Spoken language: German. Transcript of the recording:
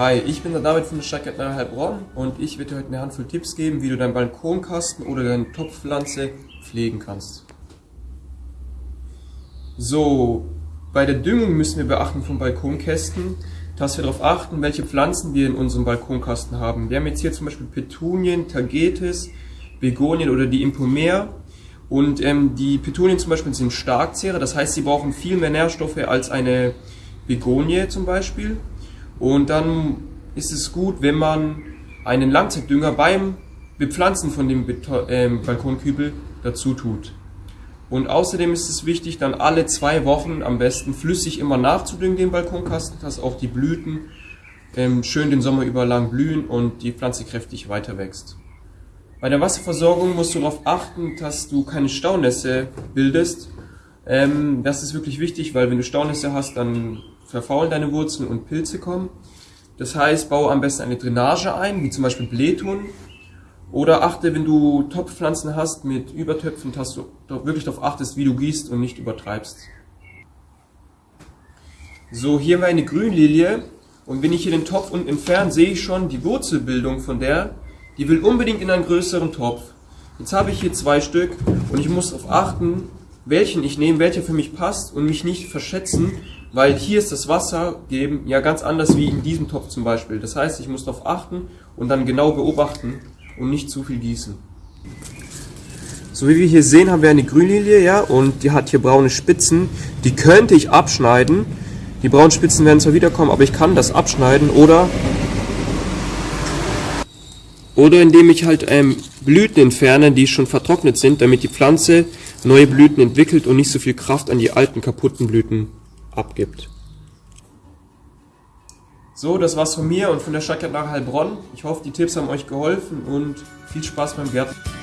Hi, ich bin der David von der Stadtgärtnerei Heilbronn und ich werde dir heute eine Handvoll Tipps geben, wie du deinen Balkonkasten oder deine Topfpflanze pflegen kannst. So, bei der Düngung müssen wir beachten von Balkonkästen, dass wir darauf achten, welche Pflanzen wir in unserem Balkonkasten haben. Wir haben jetzt hier zum Beispiel Petunien, Tagetes, Begonien oder die Impomer. Und ähm, die Petunien zum Beispiel sind Starkzehrer, das heißt, sie brauchen viel mehr Nährstoffe als eine Begonie zum Beispiel. Und dann ist es gut, wenn man einen Langzeitdünger beim Bepflanzen von dem Beton, äh, Balkonkübel dazu tut. Und außerdem ist es wichtig, dann alle zwei Wochen am besten flüssig immer nachzudüngen den Balkonkasten, dass auch die Blüten ähm, schön den Sommer über lang blühen und die Pflanze kräftig weiter wächst. Bei der Wasserversorgung musst du darauf achten, dass du keine Staunässe bildest ähm, das ist wirklich wichtig, weil wenn du Staunässe hast, dann verfaulen deine Wurzeln und Pilze kommen. Das heißt, baue am besten eine Drainage ein, wie zum Beispiel Blähton. Oder achte, wenn du Topfpflanzen hast mit Übertöpfen, dass du wirklich darauf achtest, wie du gießt und nicht übertreibst. So, hier war eine Grünlilie. Und wenn ich hier den Topf unten entferne, sehe ich schon die Wurzelbildung von der. Die will unbedingt in einen größeren Topf. Jetzt habe ich hier zwei Stück und ich muss darauf achten, welchen ich nehme, welcher für mich passt und mich nicht verschätzen, weil hier ist das Wasser geben ja ganz anders wie in diesem Topf zum Beispiel. Das heißt, ich muss darauf achten und dann genau beobachten und nicht zu viel gießen. So wie wir hier sehen, haben wir eine Grünlilie, ja, und die hat hier braune Spitzen. Die könnte ich abschneiden. Die braunen Spitzen werden zwar wiederkommen, aber ich kann das abschneiden oder oder indem ich halt ähm, Blüten entferne, die schon vertrocknet sind, damit die Pflanze neue Blüten entwickelt und nicht so viel Kraft an die alten kaputten Blüten abgibt. So, das war's von mir und von der Stadtgärtnerei Heilbronn. Ich hoffe, die Tipps haben euch geholfen und viel Spaß beim Gärtnern.